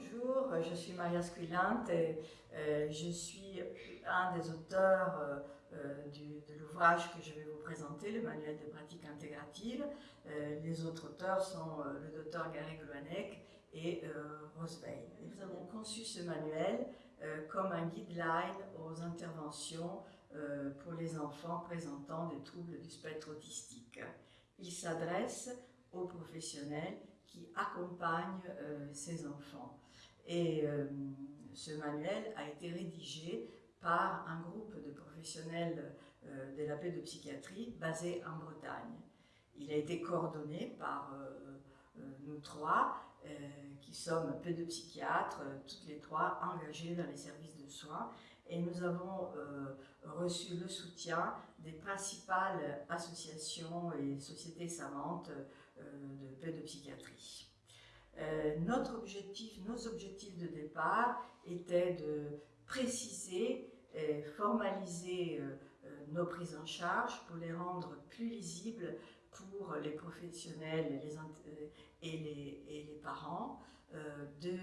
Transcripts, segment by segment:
Bonjour, je suis Maria Squillante et euh, je suis un des auteurs euh, euh, de l'ouvrage que je vais vous présenter, le manuel de pratique intégrative. les autres auteurs sont le docteur Gary Gluanek et Rose Veil. Nous avons conçu ce manuel comme un guideline aux interventions pour les enfants présentant des troubles du spectre autistique. Il s'adresse aux professionnels qui accompagnent ces enfants. Et euh, ce manuel a été rédigé par un groupe de professionnels euh, de la pédopsychiatrie basé en Bretagne. Il a été coordonné par euh, nous trois, qui sommes pédopsychiatres, toutes les trois engagés dans les services de soins, et nous avons reçu le soutien des principales associations et sociétés savantes de pédopsychiatrie. Euh, notre objectif, nos objectifs de départ étaient de préciser et formaliser euh, euh, nos prises en charge pour les rendre plus lisibles pour les professionnels et les, parents, de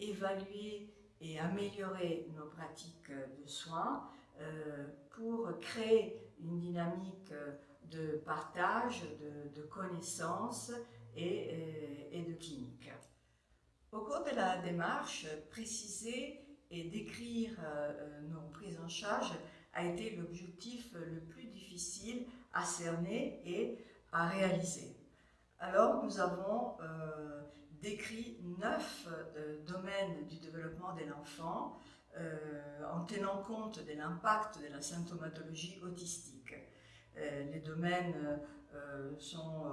évaluer et améliorer nos pratiques de soins pour créer une dynamique de partage, de, connaissances et, et, de clinique. Au cours de la démarche, préciser et décrire euh, nos prises en charge a été l'objectif le plus difficile à cerner et à réaliser. Alors nous avons euh, décrit neuf euh, domaines du développement de l'enfant en tenant compte de l'impact de la symptomatologie autistique. Les domaines sont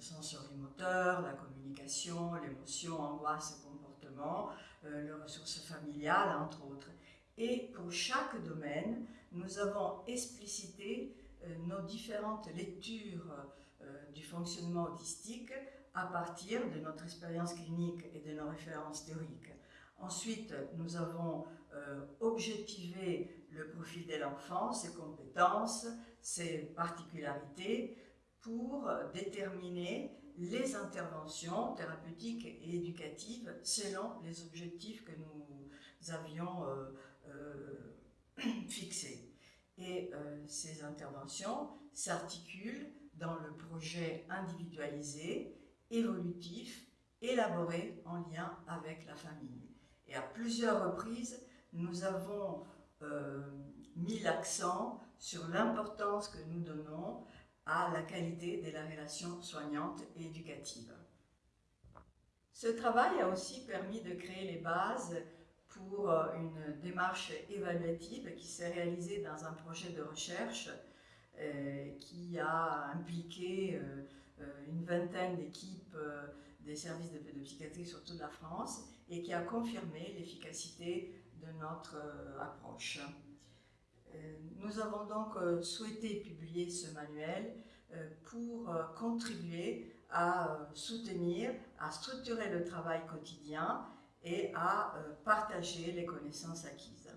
le sensorimoteur, la communication, l'émotion, angoisse et comportement, euh, les ressources familiales, entre autres. Et pour chaque domaine, nous avons explicité euh, nos différentes lectures euh, du fonctionnement autistique à partir de notre expérience clinique et de nos références théoriques. Ensuite, nous avons objectivé le profil de l'enfant, ses compétences, ses particularités, pour déterminer les interventions thérapeutiques et éducatives selon les objectifs que nous avions euh, euh, fixés. Et euh, ces interventions s'articulent dans le projet individualisé, évolutif, élaboré en lien avec la famille. Et à plusieurs reprises, nous avons mis l'accent sur l'importance que nous donnons à la qualité de la relation soignante et éducative. Ce travail a aussi permis de créer les bases pour euh, une démarche évaluative qui s'est réalisée dans un projet de recherche euh, qui a impliqué euh, une vingtaine d'équipes des services de pédopsychiatrie sur toute la France et qui a confirmé l'efficacité de notre approche. Euh, nous avons donc euh, souhaité publier ce manuel euh, pour contribuer à soutenir, à structurer le travail quotidien et à partager les connaissances acquises.